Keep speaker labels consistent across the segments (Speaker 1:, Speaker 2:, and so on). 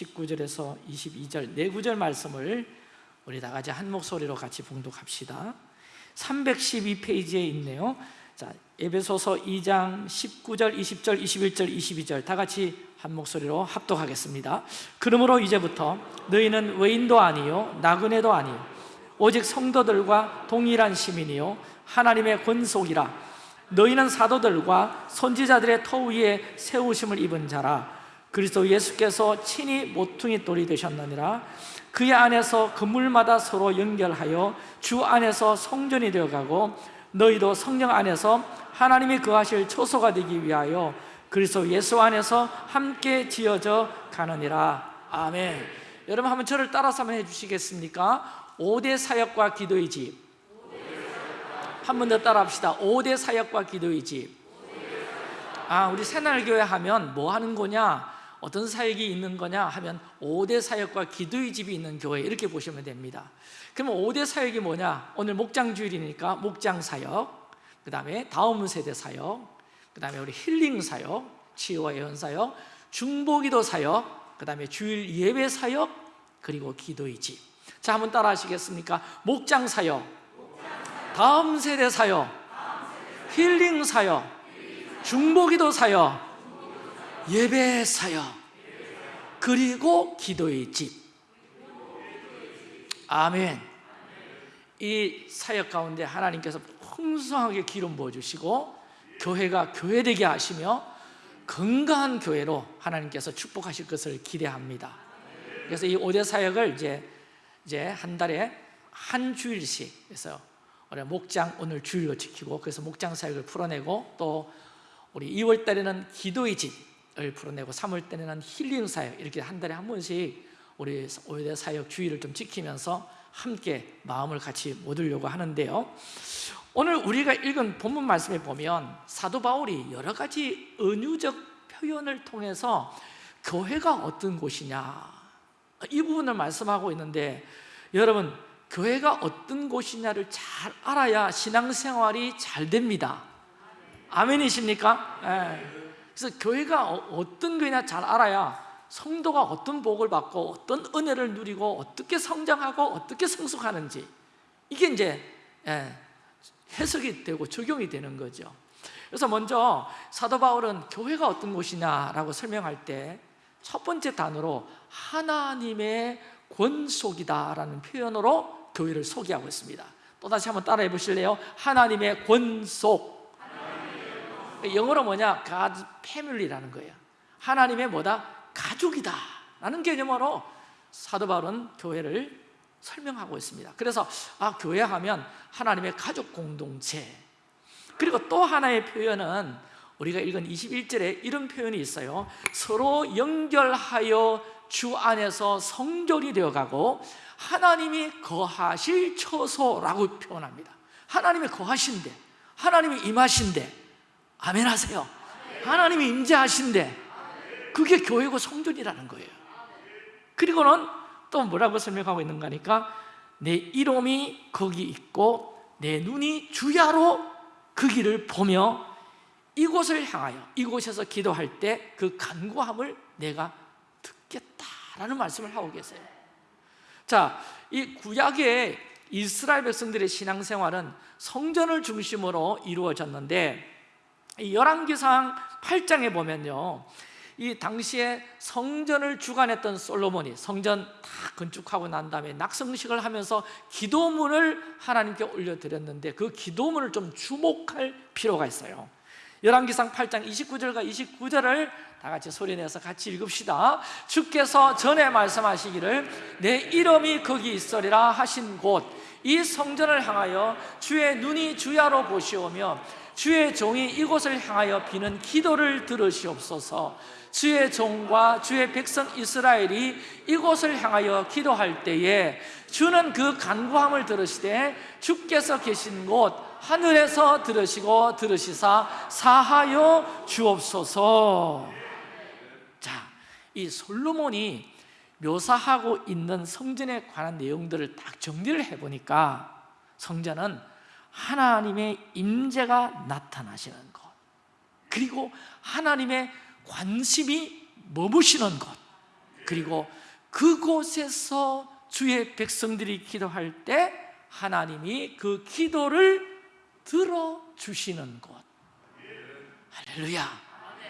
Speaker 1: 19절에서 22절 네 구절 말씀을 우리 다 같이 한 목소리로 같이 봉독합시다. 312페이지에 있네요. 자, 에베소서 2장 19절, 20절, 21절, 22절 다 같이 한 목소리로 합독하겠습니다. 그러므로 이제부터 너희는 외인도 아니요 나그네도 아니요 오직 성도들과 동일한 시민이요 하나님의 권속이라. 너희는 사도들과 선지자들의 터 위에 세우심을 입은 자라 그리스도 예수께서 친히 모퉁이 돌이 되셨느니라. 그의 안에서 건물마다 서로 연결하여 주 안에서 성전이 되어가고 너희도 성령 안에서 하나님이 거하실 초소가 되기 위하여 그리스도 예수 안에서 함께 지어져 가느니라. 아멘. 여러분 한번 저를 따라서 한번 해주시겠습니까? 5대 사역과 기도의 집. 한 번 더 따라 합시다. 5대 사역과 기도의 집. 아, 우리 새날교회 하면 뭐 하는 거냐? 어떤 사역이 있는 거냐 하면 5대 사역과 기도의 집이 있는 교회 이렇게 보시면 됩니다 그러면 5대 사역이 뭐냐? 오늘 목장 주일이니까 목장 사역 그 다음에 다음 세대 사역 그 다음에 우리 힐링 사역 치유와 예언 사역 중보기도 사역 그 다음에 주일 예배 사역 그리고 기도의 집 자 한번 따라 하시겠습니까? 목장 사역 다음 세대 사역 힐링 사역 중보기도 사역 예배 사역 그리고 기도의 집. 아멘. 이 사역 가운데 하나님께서 풍성하게 기름 부어주시고 교회가 교회되게 하시며 건강한 교회로 하나님께서 축복하실 것을 기대합니다. 그래서 이 5대 사역을 이제, 이제 한 달에 한 주일씩 해서 우리 목장 오늘 주일로 지키고 그래서 목장 사역을 풀어내고 또 우리 2월 달에는 기도의 집 을 풀어내고 3월 달에는 힐링 사역 이렇게 한 달에 한 번씩 우리 5대 사역 주일을 좀 지키면서 함께 마음을 같이 모으려고 하는데요 오늘 우리가 읽은 본문 말씀에 보면 사도 바울이 여러 가지 은유적 표현을 통해서 교회가 어떤 곳이냐 이 부분을 말씀하고 있는데 여러분 교회가 어떤 곳이냐를 잘 알아야 신앙생활이 잘 됩니다 아멘이십니까? 네. 그래서 교회가 어떤 교회냐 잘 알아야 성도가 어떤 복을 받고 어떤 은혜를 누리고 어떻게 성장하고 어떻게 성숙하는지 이게 이제 예, 해석이 되고 적용이 되는 거죠. 그래서 먼저 사도 바울은 교회가 어떤 곳이냐라고 설명할 때 첫 번째 단어로 하나님의 권속이다라는 표현으로 교회를 소개하고 있습니다. 또다시 한번 따라해 보실래요? 하나님의 권속 영어로 뭐냐? God family라는 거예요. 하나님의 뭐다? 가족이다. 라는 개념으로 사도 바울은 교회를 설명하고 있습니다. 그래서 아 교회 하면 하나님의 가족 공동체. 그리고 또 하나의 표현은 우리가 읽은 21절에 이런 표현이 있어요. 서로 연결하여 주 안에서 성전이 되어가고 하나님이 거하실 처소라고 표현합니다. 하나님이 거하신데 하나님이 임하신데 아멘 하세요. 하나님이 임재하신데 그게 교회고 성전이라는 거예요. 그리고는 또 뭐라고 설명하고 있는가 하니까 내 이름이 거기 있고 내 눈이 주야로 그 길을 보며 이곳을 향하여 이곳에서 기도할 때 그 간구함을 내가 듣겠다라는 말씀을 하고 계세요. 자, 이 구약의 이스라엘 백성들의 신앙생활은 성전을 중심으로 이루어졌는데 열왕기상 8장에 보면요 이 당시에 성전을 주관했던 솔로몬이 성전 다 건축하고 난 다음에 낙성식을 하면서 기도문을 하나님께 올려드렸는데 그 기도문을 좀 주목할 필요가 있어요. 열왕기상 8장 29절과 29절을 다 같이 소리내서 같이 읽읍시다. 주께서 전에 말씀하시기를 내 이름이 거기 있으리라 하신 곳 이 성전을 향하여 주의 눈이 주야로 보시오며 주의 종이 이곳을 향하여 비는 기도를 들으시옵소서. 주의 종과 주의 백성 이스라엘이 이곳을 향하여 기도할 때에 주는 그 간구함을 들으시되 주께서 계신 곳 하늘에서 들으시고 들으시사 사하여 주옵소서. 자, 이 솔로몬이 묘사하고 있는 성전에 관한 내용들을 딱 정리를 해보니까 성전은 하나님의 임재가 나타나시는 것. 그리고 하나님의 관심이 머무시는 것. 그리고 그곳에서 주의 백성들이 기도할 때 하나님이 그 기도를 들어주시는 곳 할렐루야.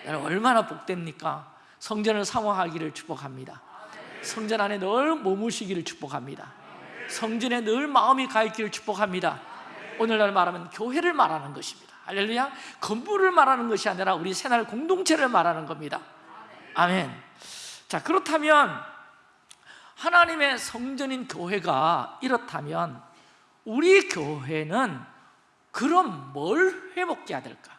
Speaker 1: 여러분 얼마나 복됩니까? 성전을 사모하기를 축복합니다. 성전 안에 늘 머무시기를 축복합니다. 성전에 늘 마음이 가 있기를 축복합니다 오늘날 말하면 교회를 말하는 것입니다. 할렐루야. 건물을 말하는 것이 아니라 우리 새날 공동체를 말하는 겁니다. 아멘. 자 그렇다면 하나님의 성전인 교회가 이렇다면 우리 교회는 그럼 뭘 회복해야 될까?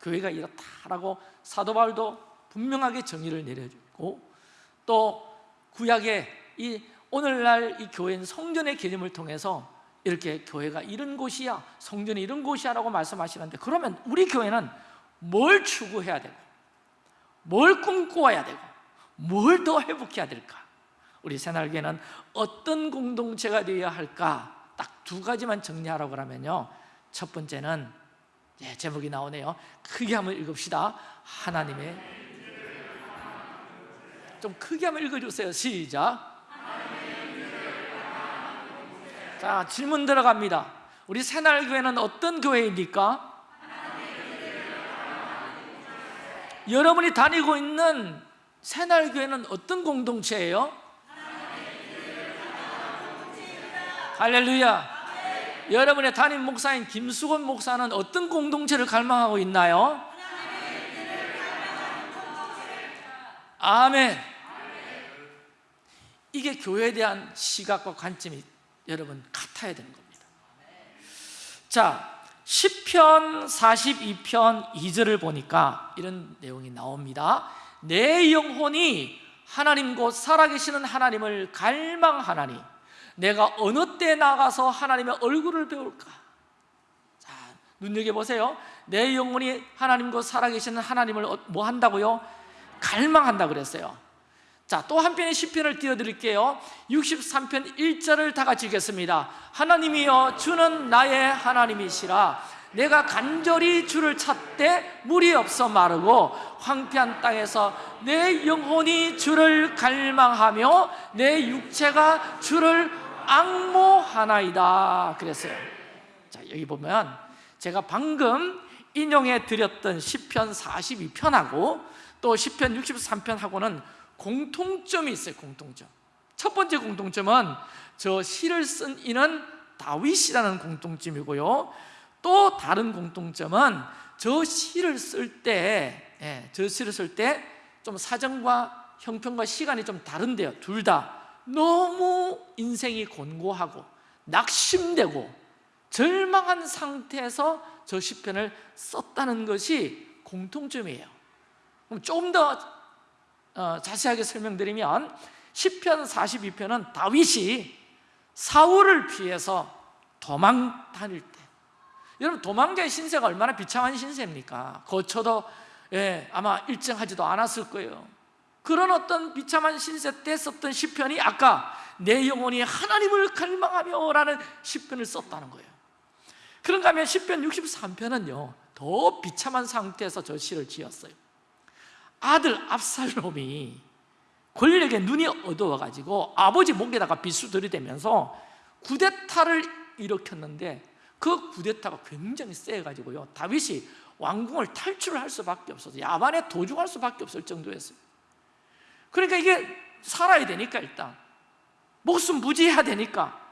Speaker 1: 교회가 이렇다라고 사도 바울도 분명하게 정의를 내려주고 또 구약의 이 오늘날 이 교회는 성전의 개념을 통해서 이렇게 교회가 이런 곳이야 성전이 이런 곳이야 라고 말씀하시는데 그러면 우리 교회는 뭘 추구해야 되고 뭘 꿈꿔야 되고 뭘 더 회복해야 될까? 우리 새날교회는 어떤 공동체가 되어야 할까? 딱 두 가지만 정리하라고 하면요. 첫 번째는 예, 제목이 나오네요. 크게 한번 읽읍시다. 하나님의 좀 크게 한번 읽어주세요. 시작 자 질문 들어갑니다 우리 새날교회는 어떤 교회입니까? 여러분이 다니고 있는 새날교회는 어떤 공동체예요? 할렐루야 여러분의 담임 목사인 김수건 목사는 어떤 공동체를 갈망하고 있나요? 아멘 이게 교회에 대한 시각과 관점이 여러분 같아야 되는 겁니다 자 10편 42편 2절을 보니까 이런 내용이 나옵니다 내 영혼이 하나님 곧 살아계시는 하나님을 갈망하나니 내가 어느 때 나가서 하나님의 얼굴을 배울까? 자, 눈여겨보세요 내 영혼이 하나님 곧 살아계시는 하나님을 어- 뭐 한다고요? 갈망한다 그랬어요 자, 또 한 편의 시편을 띄워 드릴게요. 63편 1절을 다 같이 읽겠습니다. 하나님이여 주는 나의 하나님이시라. 내가 간절히 주를 찾되 물이 없어 마르고 황폐한 땅에서 내 영혼이 주를 갈망하며 내 육체가 주를 악모하나이다. 그랬어요. 자 여기 보면 제가 방금 인용해 드렸던 시편 42편하고 또 시편 63편하고는 공통점이 있어요 공통점 첫 번째 공통점은 저 시를 쓴 이는 다윗이라는 공통점이고요 또 다른 공통점은 저 시를 쓸 때, 예, 저 시를 쓸 때 좀 사정과 형편과 시간이 좀 다른데요. 둘 다 너무 인생이 곤고하고 낙심되고 절망한 상태에서 저 시편을 썼다는 것이 공통점이에요. 그럼 조금 더 어, 자세하게 설명드리면 시편 42편은 다윗이 사울을 피해서 도망 다닐 때. 여러분 도망자의 신세가 얼마나 비참한 신세입니까? 거쳐도 예, 아마 일정하지도 않았을 거예요. 그런 어떤 비참한 신세 때 썼던 시편이 아까 내 영혼이 하나님을 갈망하며 라는 시편을 썼다는 거예요. 그런가 하면 시편 63편은요 더 비참한 상태에서 저 시를 지었어요 아들 압살롬이 권력에 눈이 어두워가지고 아버지 목에다가 비수 들이대면서 구데타를 일으켰는데 그 구데타가 굉장히 세가지고요. 다윗이 왕궁을 탈출을 할 수밖에 없어서 야반에 도주할 수밖에 없을 정도였어요. 그러니까 이게 살아야 되니까 일단. 목숨 부지해야 되니까.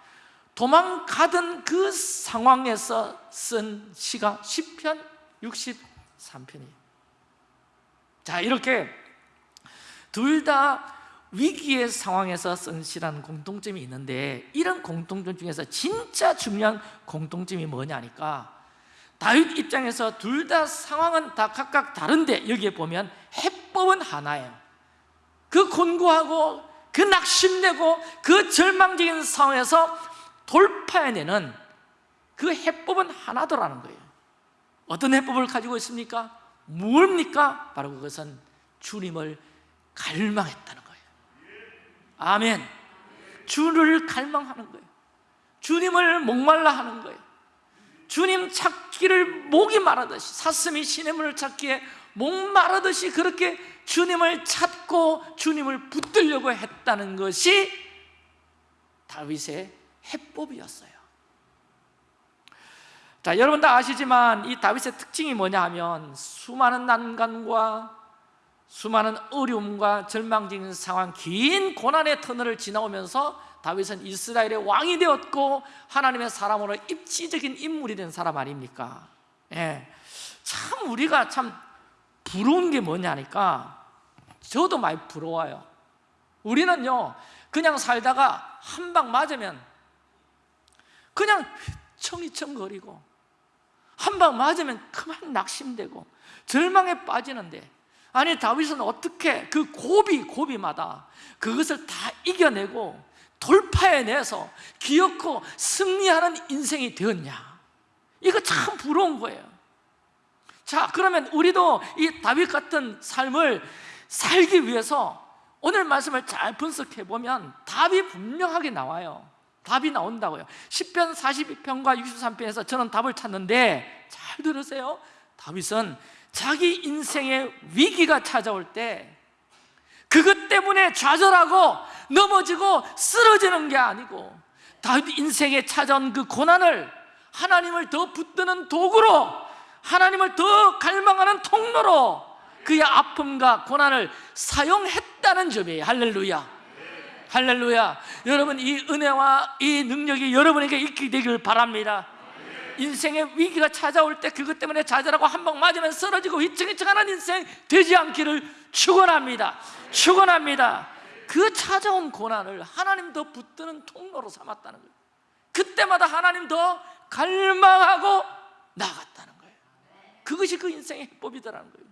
Speaker 1: 도망가던 그 상황에서 쓴 시가 10편 63편이에요 자 이렇게 둘 다 위기의 상황에서 쓴 시라는 공통점이 있는데 이런 공통점 중에서 진짜 중요한 공통점이 뭐냐니까 다윗 입장에서 둘 다 상황은 다 각각 다른데 여기에 보면 해법은 하나예요 그 곤고하고 그 낙심되고 그 절망적인 상황에서 돌파해내는 그 해법은 하나더라는 거예요 어떤 해법을 가지고 있습니까? 뭡니까? 바로 그것은 주님을 갈망했다는 거예요. 아멘. 주를 갈망하는 거예요. 주님을 목말라 하는 거예요. 주님 찾기를 목이 마르듯이 사슴이 시냇물을 찾기에 목 마르듯이 그렇게 주님을 찾고 주님을 붙들려고 했다는 것이 다윗의 해법이었어요 자, 여러분 다 아시지만 이 다윗의 특징이 뭐냐 하면 수많은 난간과 수많은 어려움과 절망적인 상황, 긴 고난의 터널을 지나오면서 다윗은 이스라엘의 왕이 되었고 하나님의 사람으로 입지적인 인물이 된 사람 아닙니까? 예. 참 우리가 참 부러운 게 뭐냐니까 저도 많이 부러워요 우리는요 그냥 살다가 한 방 맞으면 그냥 휘청휘청거리고 한 방 맞으면 그만 낙심되고 절망에 빠지는데 아니 다윗은 어떻게 그 고비 고비마다 그것을 다 이겨내고 돌파해내서 기어코 승리하는 인생이 되었냐? 이거 참 부러운 거예요. 자 그러면 우리도 이 다윗 같은 삶을 살기 위해서 오늘 말씀을 잘 분석해 보면 답이 분명하게 나와요 답이 나온다고요. 10편 42편과 63편에서 저는 답을 찾는데 잘 들으세요. 다윗은 자기 인생의 위기가 찾아올 때 그것 때문에 좌절하고 넘어지고 쓰러지는 게 아니고 다윗 인생에 찾아온 그 고난을 하나님을 더 붙드는 도구로 하나님을 더 갈망하는 통로로 그의 아픔과 고난을 사용했다는 점이에요. 할렐루야 할렐루야. 여러분 이 은혜와 이 능력이 여러분에게 있게 되길 바랍니다. 인생의 위기가 찾아올 때 그것 때문에 좌절하고 한 방 맞으면 쓰러지고 휘청휘청하는 인생 되지 않기를 축원합니다. 축원합니다. 그 찾아온 고난을 하나님 더 붙드는 통로로 삼았다는 거예요. 그때마다 하나님 더 갈망하고 나갔다는 거예요. 그것이 그 인생의 해법이더라는 거예요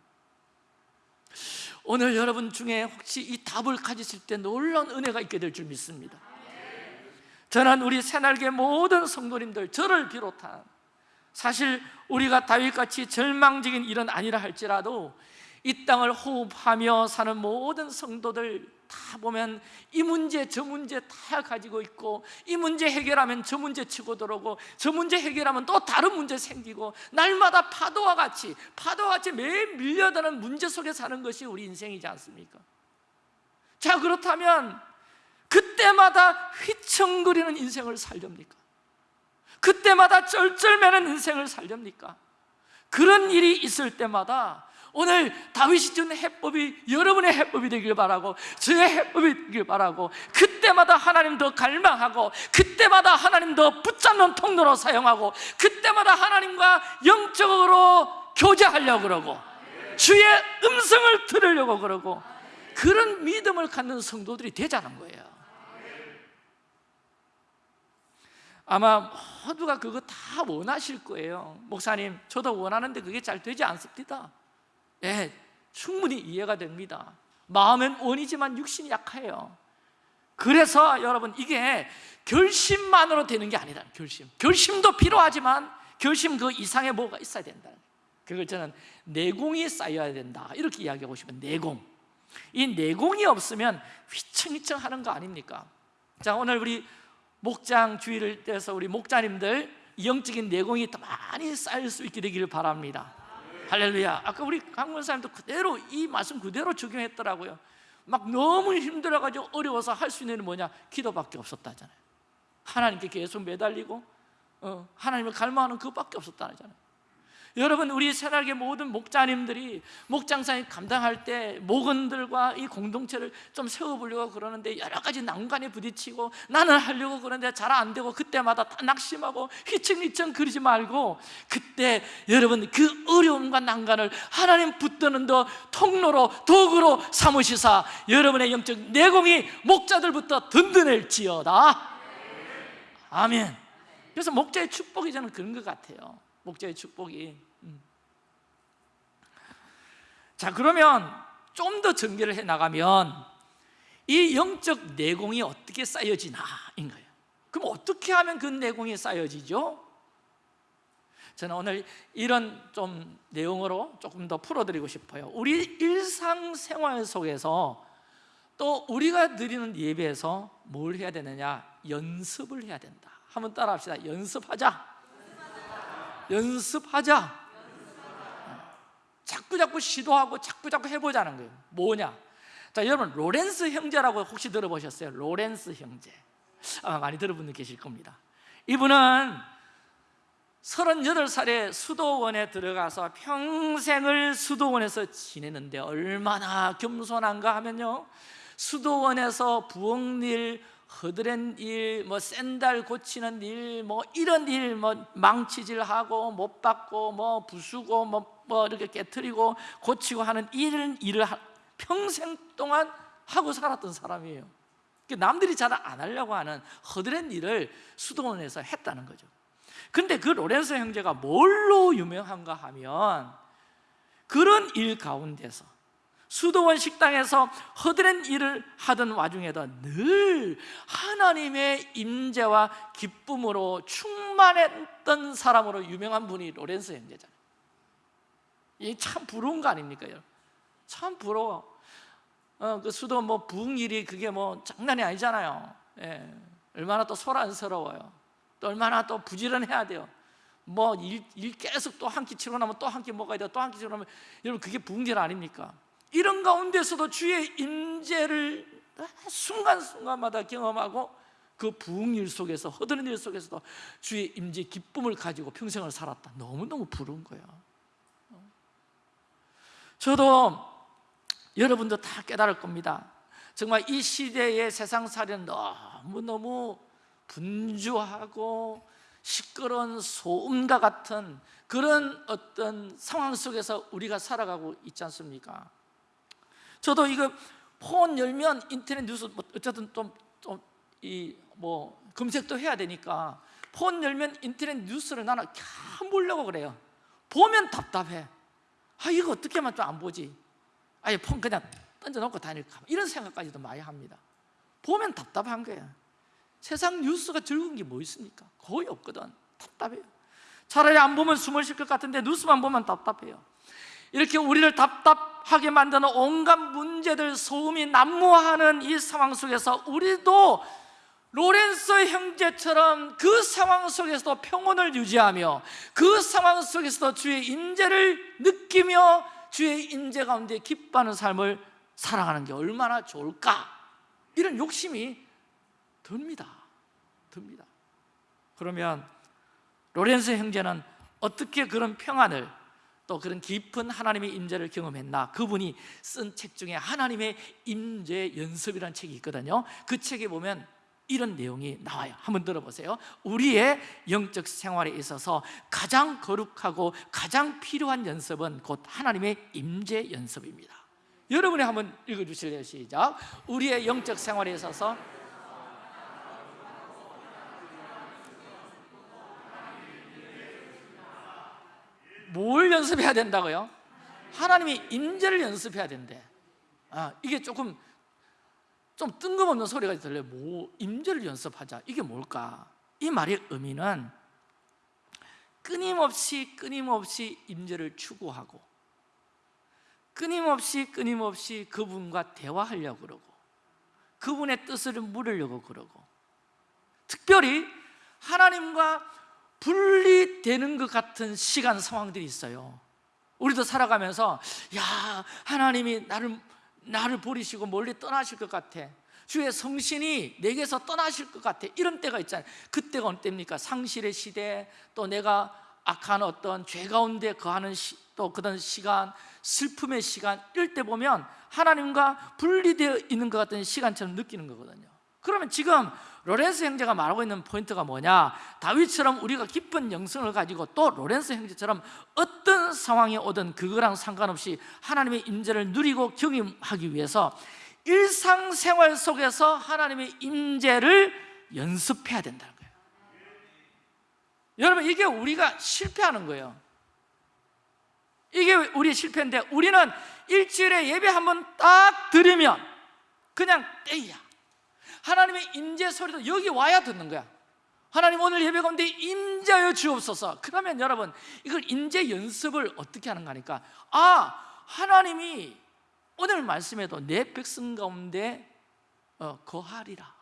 Speaker 1: 오늘 여러분 중에 혹시 이 답을 가지실 때 놀라운 은혜가 있게 될 줄 믿습니다. 저는 우리 새날개 모든 성도님들 저를 비롯한 사실 우리가 다윗같이 절망적인 일은 아니라 할지라도 이 땅을 호흡하며 사는 모든 성도들 다 보면 이 문제 저 문제 다 가지고 있고 이 문제 해결하면 저 문제 치고 들어오고 저 문제 해결하면 또 다른 문제 생기고 날마다 파도와 같이 파도와 같이 매일 밀려드는 문제 속에 사는 것이 우리 인생이지 않습니까? 자 그렇다면 그때마다 휘청거리는 인생을 살렵니까? 그때마다 쩔쩔매는 인생을 살렵니까? 그런 일이 있을 때마다 오늘 다윗이 준 해법이 여러분의 해법이 되길 바라고 저의 해법이 되길 바라고 그때마다 하나님 더 갈망하고 그때마다 하나님 더 붙잡는 통로로 사용하고 그때마다 하나님과 영적으로 교제하려고 그러고 주의 음성을 들으려고 그러고 그런 믿음을 갖는 성도들이 되자는 거예요. 아마 모두가 그거 다 원하실 거예요. 목사님 저도 원하는데 그게 잘 되지 않습니다 예, 충분히 이해가 됩니다. 마음은 원이지만 육신이 약해요. 그래서 여러분 이게 결심만으로 되는 게 아니다 결심. 결심도 필요하지만 결심 그 이상의 뭐가 있어야 된다. 그걸 저는 내공이 쌓여야 된다. 이렇게 이야기하고 싶은 내공. 이 내공이 없으면 휘청휘청 하는 거 아닙니까? 자 오늘 우리 목장 주의를 떼서 우리 목자님들 영적인 내공이 더 많이 쌓일 수 있게 되기를 바랍니다 할렐루야. 아까 우리 강문사님도 그대로 이 말씀 그대로 적용했더라고요. 막 너무 힘들어가지고 어려워서 할 수 있는 게 뭐냐? 기도밖에 없었다잖아요. 하나님께 계속 매달리고 어, 하나님을 갈망하는 그것밖에 없었다잖아요 여러분 우리 새날개 모든 목자님들이 목장사님 감당할 때 목원들과 이 공동체를 좀 세워보려고 그러는데 여러 가지 난관에 부딪히고 나는 하려고 그러는데 잘 안 되고 그때마다 다 낙심하고 휘청휘청 그러지 말고 그때 여러분 그 어려움과 난관을 하나님 붙드는 더 통로로 도구로 삼으시사 여러분의 영적 내공이 목자들부터 든든할지어다. 아멘. 그래서 목자의 축복이 저는 그런 것 같아요. 목자의 축복이 음. 자 그러면 좀 더 전개를 해 나가면 이 영적 내공이 어떻게 쌓여지나인 거예요. 그럼 어떻게 하면 그 내공이 쌓여지죠? 저는 오늘 이런 좀 내용으로 조금 더 풀어드리고 싶어요. 우리 일상생활 속에서 또 우리가 드리는 예배에서 뭘 해야 되느냐? 연습을 해야 된다. 한번 따라 합시다. 연습하자. 연습하자 자꾸 자꾸 시도하고 자꾸 자꾸 해보자는 거예요. 뭐냐? 자 여러분 로렌스 형제라고 혹시 들어보셨어요? 로렌스 형제. 아마 많이 들어본 분 계실 겁니다. 이분은 38살에 수도원에 들어가서 평생을 수도원에서 지내는데 얼마나 겸손한가 하면요. 수도원에서 부엌일, 허드렛 일, 뭐 샌달 고치는 일, 뭐 이런 일, 뭐 망치질하고 못 받고 뭐 부수고 뭐, 뭐 이렇게 깨트리고 고치고 하는 이런 일을 하- 평생 동안 하고 살았던 사람이에요. 그러니까 남들이 잘 안 하려고 하는 허드렛 일을 수도원에서 했다는 거죠. 근데 그 로렌스 형제가 뭘로 유명한가 하면 그런 일 가운데서 수도원 식당에서 허드렛 일을 하던 와중에도 늘 하나님의 임재와 기쁨으로 충만했던 사람으로 유명한 분이 로렌스 형제잖아요. 이게 참 부러운 거 아닙니까? 참 부러워. 어, 그 수도 뭐 부흥 일이 그게 뭐 장난이 아니잖아요. 예. 얼마나 또 소란스러워요. 또 얼마나 또 부지런해야 돼요. 뭐일 계속 또 한 끼 치고 나면 또 한 끼 먹어야 돼요. 또 한 끼 치고 나면 여러분 그게 부흥절 아닙니까? 이런 가운데서도 주의 임재를 순간순간마다 경험하고 그 부흥일 속에서 허드렛 일 속에서도 주의 임재 기쁨을 가지고 평생을 살았다. 너무너무 부러운 거예요. 저도 여러분도 다 깨달을 겁니다. 정말 이 시대의 세상살이는 너무너무 분주하고 시끄러운 소음과 같은 그런 어떤 상황 속에서 우리가 살아가고 있지 않습니까? 저도 이거 폰 열면 인터넷 뉴스 뭐 어쨌든 좀좀이뭐 검색도 해야 되니까 폰 열면 인터넷 뉴스를 나는 캬 보려고 그래요. 보면 답답해. 아 이거 어떻게 하면 좀 안 보지? 아예 폰 그냥 던져놓고 다닐까 이런 생각까지도 많이 합니다. 보면 답답한 거예요. 세상 뉴스가 즐거운 게 뭐 있습니까? 거의 없거든. 답답해요. 차라리 안 보면 숨을 쉴 것 같은데 뉴스만 보면 답답해요. 이렇게 우리를 답답하게 만드는 온갖 문제들 소음이 난무하는 이 상황 속에서 우리도 로렌서 형제처럼 그 상황 속에서도 평온을 유지하며 그 상황 속에서도 주의 임재를 느끼며 주의 임재 가운데 기뻐하는 삶을 살아가는 게 얼마나 좋을까? 이런 욕심이 듭니다. 듭니다. 그러면 로렌스 형제는 어떻게 그런 평안을 또 그런 깊은 하나님의 임재를 경험했나? 그분이 쓴 책 중에 하나님의 임재 연습이라는 책이 있거든요. 그 책에 보면 이런 내용이 나와요. 한번 들어보세요. 우리의 영적 생활에 있어서 가장 거룩하고 가장 필요한 연습은 곧 하나님의 임재 연습입니다. 여러분이 한번 읽어주실래요? 시작. 우리의 영적 생활에 있어서 뭘 연습해야 된다고요? 하나님의 임재를 연습해야 된대. 아, 이게 조금 좀 뜬금없는 소리가 들려요. 뭐 임재를 연습하자. 이게 뭘까? 이 말의 의미는 끊임없이 끊임없이 임재를 추구하고 끊임없이 끊임없이 그분과 대화하려고 그러고 그분의 뜻을 물으려고 그러고 특별히 하나님과 분리되는 것 같은 시간 상황들이 있어요. 우리도 살아가면서 야 하나님이 나를 나를 버리시고 멀리 떠나실 것 같아. 주의 성신이 내게서 떠나실 것 같아. 이런 때가 있잖아요. 그때가 어느 때입니까? 상실의 시대 또 내가 악한 어떤 죄 가운데 거하는 시, 또 그런 시간 슬픔의 시간 이럴 때 보면 하나님과 분리되어 있는 것 같은 시간처럼 느끼는 거거든요. 그러면 지금 로렌스 형제가 말하고 있는 포인트가 뭐냐? 다윗처럼 우리가 깊은 영성을 가지고 또 로렌스 형제처럼 어떤 상황이 오든 그거랑 상관없이 하나님의 임재를 누리고 경험하기 위해서 일상생활 속에서 하나님의 임재를 연습해야 된다는 거예요. 여러분 이게 우리가 실패하는 거예요. 이게 우리의 실패인데 우리는 일주일에 예배 한 번 딱 드리면 그냥 떼야 하나님의 임재 소리도 여기 와야 듣는 거야. 하나님 오늘 예배 가운데 임재하여 주옵소서. 그러면 여러분 이걸 임재 연습을 어떻게 하는가 하니까? 아 하나님이 오늘 말씀에도 내 백성 가운데 어, 거하리라.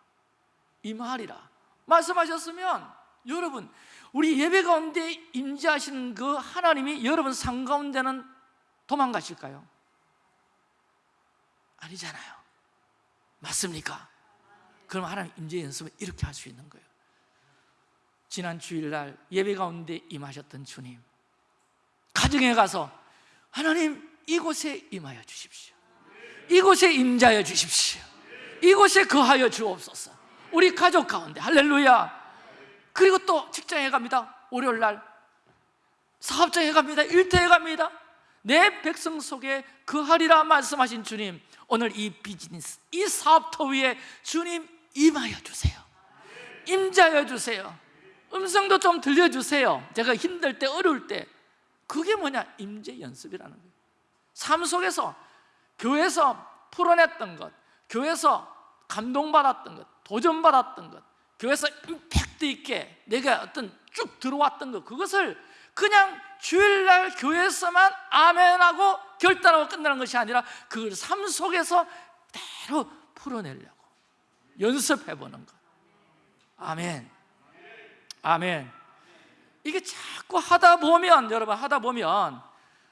Speaker 1: 임하리라. 말씀하셨으면 여러분 우리 예배 가운데 임재하시는 그 하나님이 여러분 상 가운데는 도망가실까요? 아니잖아요. 맞습니까? 그럼 하나님 임재 연습을 이렇게 할 수 있는 거예요. 지난 주일날 예배 가운데 임하셨던 주님 가정에 가서 하나님 이곳에 임하여 주십시오. 이곳에 임자여 주십시오. 이곳에 거하여 주옵소서. 우리 가족 가운데 할렐루야. 그리고 또 직장에 갑니다. 월요일날 사업장에 갑니다. 일터에 갑니다. 내 백성 속에 거하리라 말씀하신 주님 오늘 이 비즈니스, 이 사업터 위에 주님 임하여 주세요. 임자여 주세요. 음성도 좀 들려주세요. 제가 힘들 때 어려울 때. 그게 뭐냐? 임재 연습이라는 거예요. 삶 속에서 교회에서 풀어냈던 것 교회에서 감동받았던 것 도전받았던 것 교회에서 임팩트 있게 내가 어떤 쭉 들어왔던 것 그것을 그냥 주일날 교회에서만 아멘하고 결단하고 끝나는 것이 아니라 그삶 속에서 대로 풀어내려고 연습해 보는 것 아멘. 아멘. 이게 자꾸 하다 보면 여러분 하다 보면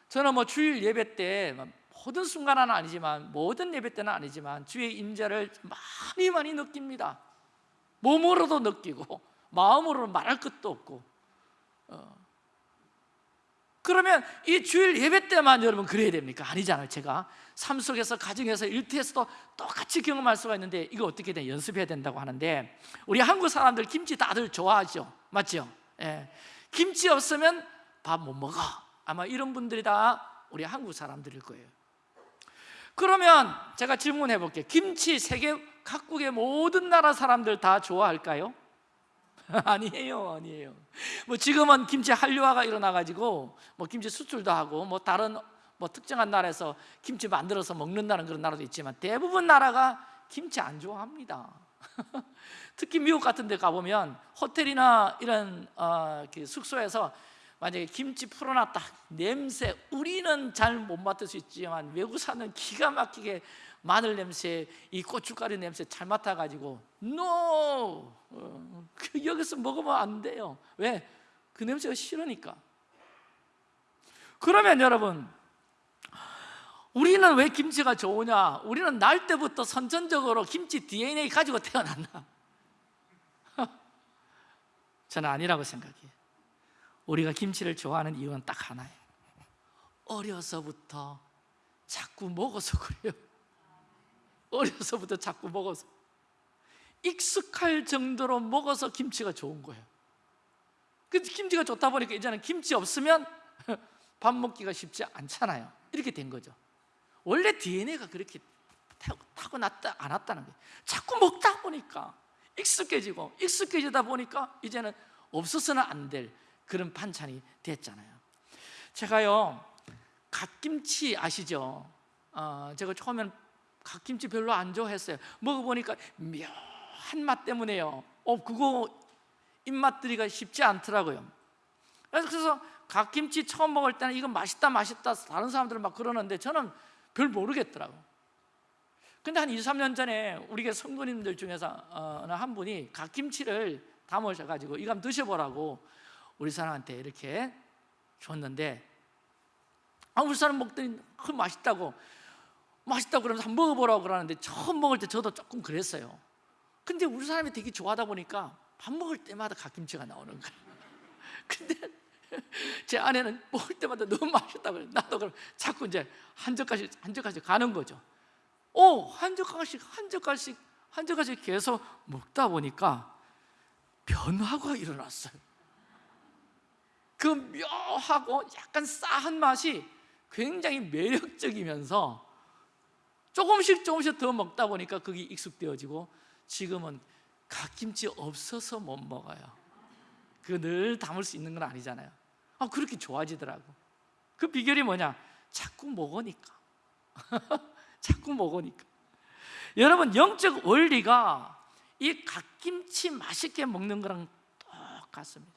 Speaker 1: 저는 뭐 주일 예배 때 모든 순간은 아니지만 모든 예배 때는 아니지만 주의 임재를 많이 많이 느낍니다. 몸으로도 느끼고 마음으로 말할 것도 없고. 어. 그러면 이 주일 예배 때만 여러분 그래야 됩니까? 아니잖아요 제가 삶 속에서 가정에서 일터에서도 똑같이 경험할 수가 있는데 이거 어떻게 돼? 연습해야 된다고 하는데 우리 한국 사람들 김치 다들 좋아하죠 맞죠? 예. 김치 없으면 밥 못 먹어 아마 이런 분들이 다 우리 한국 사람들일 거예요 그러면 제가 질문해 볼게요 김치 세계 각국의 모든 나라 사람들 다 좋아할까요? 아니에요, 아니에요. 뭐 지금은 김치 한류화가 일어나가지고 뭐 김치 수출도 하고 뭐 다른 뭐 특정한 나라에서 김치 만들어서 먹는다는 그런 나라도 있지만 대부분 나라가 김치 안 좋아합니다. 특히 미국 같은 데 가보면 호텔이나 이런 어, 그 숙소에서 만약에 김치 풀어놨다 냄새 우리는 잘 못 맡을 수 있지만 외국 사는 기가 막히게 마늘 냄새, 이 고춧가루 냄새 잘 맡아가지고 NO! 어, 그 여기서 먹으면 안 돼요 왜? 그 냄새가 싫으니까 그러면 여러분 우리는 왜 김치가 좋으냐? 우리는 날 때부터 선천적으로 김치 DNA 가지고 태어났나? 저는 아니라고 생각해요. 우리가 김치를 좋아하는 이유는 딱 하나예요. 어려서부터 자꾸 먹어서 그래요. 어려서부터 자꾸 먹어서. 익숙할 정도로 먹어서 김치가 좋은 거예요. 그 김치가 좋다 보니까 이제는 김치 없으면 밥 먹기가 쉽지 않잖아요. 이렇게 된 거죠 원래 DNA가 그렇게 타고났다 안 왔다는 거예요. 자꾸 먹다 보니까 익숙해지고 익숙해지다 보니까 이제는 없어서는 안 될 그런 반찬이 됐잖아요. 제가요 갓김치 아시죠? 어, 제가 처음엔 갓김치 별로 안 좋아했어요. 먹어보니까 묘한 맛 때문에요. 어, 그거 입맛 들이가 쉽지 않더라고요. 그래서 갓김치 처음 먹을 때는 이거 맛있다 맛있다 다른 사람들은 막 그러는데 저는 별 모르겠더라고요 근데 한 2, 3년 전에 우리 성도님들 중에서 어, 한 분이 갓김치를 담으셔가지고 한번 드셔보라고 우리 사람한테 이렇게 줬는데 아, 우리 사람 먹더니 그 맛있다고 맛있다고 그러면서 한번 먹어보라고 그러는데 처음 먹을 때 저도 조금 그랬어요. 근데 우리 사람이 되게 좋아하다 보니까 밥 먹을 때마다 갓김치가 나오는 거예요 근데 제 아내는 먹을 때마다 너무 맛있다고 그래요 나도 그럼 자꾸 이제 한 젓갈씩 한 젓갈씩 가는 거죠. 오, 한 젓갈씩 한 젓갈씩 한 젓갈씩 계속 먹다 보니까 변화가 일어났어요. 그 묘하고 약간 싸한 맛이 굉장히 매력적이면서 조금씩 조금씩 더 먹다 보니까 그게 익숙되어지고 지금은 갓김치 없어서 못 먹어요. 그 늘 담을 수 있는 건 아니잖아요 아, 그렇게 좋아지더라고. 그 비결이 뭐냐? 자꾸 먹으니까. 자꾸 먹으니까. 여러분 영적 원리가 이 갓김치 맛있게 먹는 거랑 똑같습니다.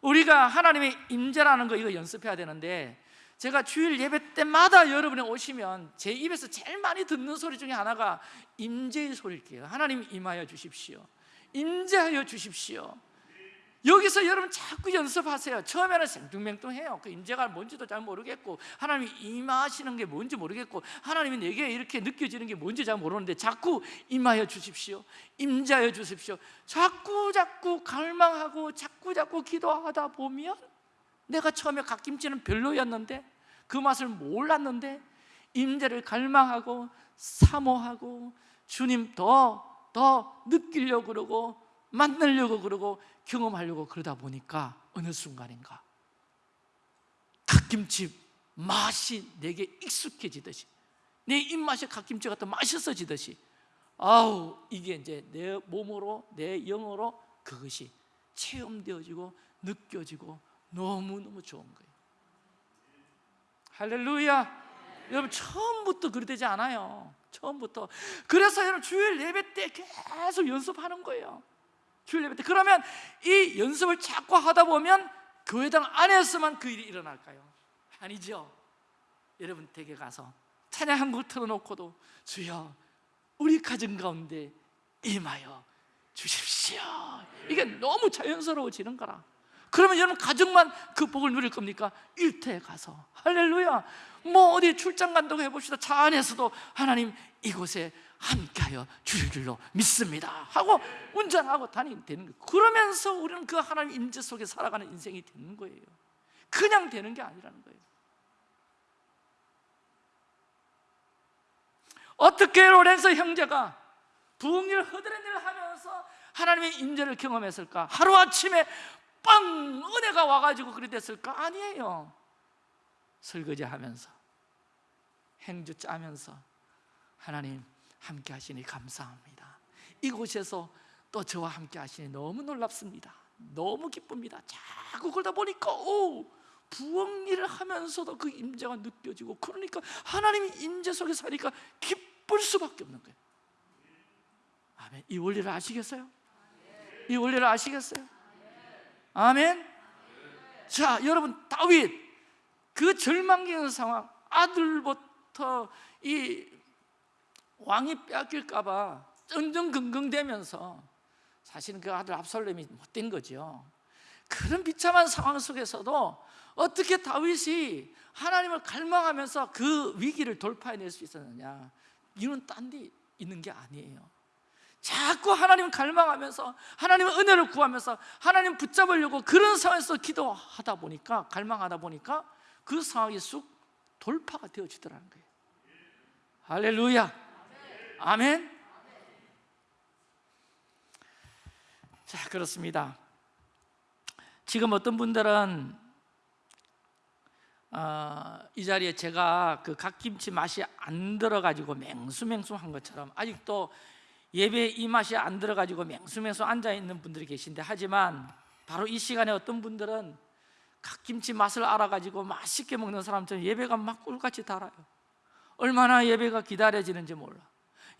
Speaker 1: 우리가 하나님의 임재라는 거 이거 연습해야 되는데 제가 주일 예배 때마다 여러분이 오시면 제 입에서 제일 많이 듣는 소리 중에 하나가 임재의 소리일게요. 하나님 임하여 주십시오. 임재하여 주십시오 여기서 여러분 자꾸 연습하세요. 처음에는 생뚱맹뚱해요. 그 임재가 뭔지도 잘 모르겠고 하나님이 임하시는 게 뭔지 모르겠고 하나님이 내게 이렇게 느껴지는 게 뭔지 잘 모르는데 자꾸 임하여 주십시오. 임자여 주십시오. 자꾸 자꾸 갈망하고 자꾸 자꾸 기도하다 보면 내가 처음에 갓김치는 별로였는데 그 맛을 몰랐는데 임재를 갈망하고 사모하고 주님 더더 느끼려고 그러고 만나려고 그러고 경험하려고 그러다 보니까 어느 순간인가 갓김치 맛이 내게 익숙해지듯이 내 입맛에 갓김치가 더 맛있어지듯이 아우 이게 이제 내 몸으로 내 영으로 그것이 체험되어지고 느껴지고 너무너무 좋은 거예요. 할렐루야. 여러분 처음부터 그리 되지 않아요. 처음부터. 그래서 여러분 주일 예배 때 계속 연습하는 거예요 주일 예배 때 그러면 이 연습을 자꾸 하다 보면 교회당 안에서만 그 일이 일어날까요? 아니죠. 여러분 댁에 가서 찬양 한 곡 틀어놓고도 주여 우리 가정 가운데 임하여 주십시오. 이게 너무 자연스러워지는 거라. 그러면 여러분 가정만 그 복을 누릴 겁니까? 일터에 가서. 할렐루야. 뭐 어디 출장 간다고 해봅시다. 차 안에서도 하나님 이곳에 함께하여 주실 줄로 믿습니다. 하고 운전하고 다니면 되는 거예요. 그러면서 우리는 그 하나님 임재 속에 살아가는 인생이 되는 거예요. 그냥 되는 게 아니라는 거예요. 어떻게 로렌서 형제가 부흥일 허드렛일 하면서 하나님의 임재를 경험했을까? 하루아침에 빵 은혜가 와가지고 그리 됐을까? 아니에요. 설거지 하면서 행주 짜면서 하나님 함께 하시니 감사합니다. 이곳에서 또 저와 함께 하시니 너무 놀랍습니다. 너무 기쁩니다. 자꾸 그러다 보니까 오! 부엌 일을 하면서도 그 임재가 느껴지고 그러니까 하나님이 임재 속에 사니까 기쁠 수밖에 없는 거예요. 아멘. 이 원리를 아시겠어요? 이 원리를 아시겠어요? 아멘? 자 여러분 다윗. 그 절망적인 상황 아들부터 이 왕이 뺏길까봐 쩡쩡긍긍대면서 사실은 그 아들 압살롬이 못된 거죠. 그런 비참한 상황 속에서도 어떻게 다윗이 하나님을 갈망하면서 그 위기를 돌파해낼 수 있었느냐. 이유는 딴 데 있는 게 아니에요. 자꾸 하나님을 갈망하면서 하나님의 은혜를 구하면서 하나님 붙잡으려고 그런 상황에서 기도하다 보니까 갈망하다 보니까 그 상황이 쑥 돌파가 되어지더라는 거예요. 할렐루야 아멘? 자 그렇습니다. 지금 어떤 분들은 어, 이 자리에 제가 그 갓김치 맛이 안 들어가지고 맹수맹수한 것처럼 아직도 예배 이 맛이 안 들어가지고 맹수맹수 앉아 있는 분들이 계신데 하지만 바로 이 시간에 어떤 분들은 갓김치 맛을 알아가지고 맛있게 먹는 사람처럼 예배가 막 꿀같이 달아요. 얼마나 예배가 기다려지는지 몰라